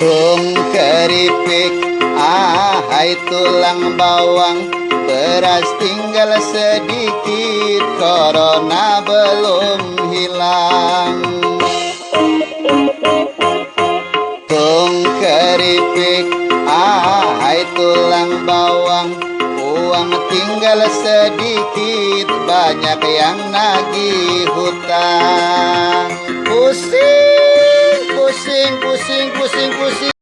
Tung keripik Ahai tulang bawang. Beras tinggal sedikit Corona belum hilang. Tung keripik Ahai tulang bawang. Uang tinggal sedikit Banyak yang nagih hutang. Pusing, 辛苦辛苦辛苦辛。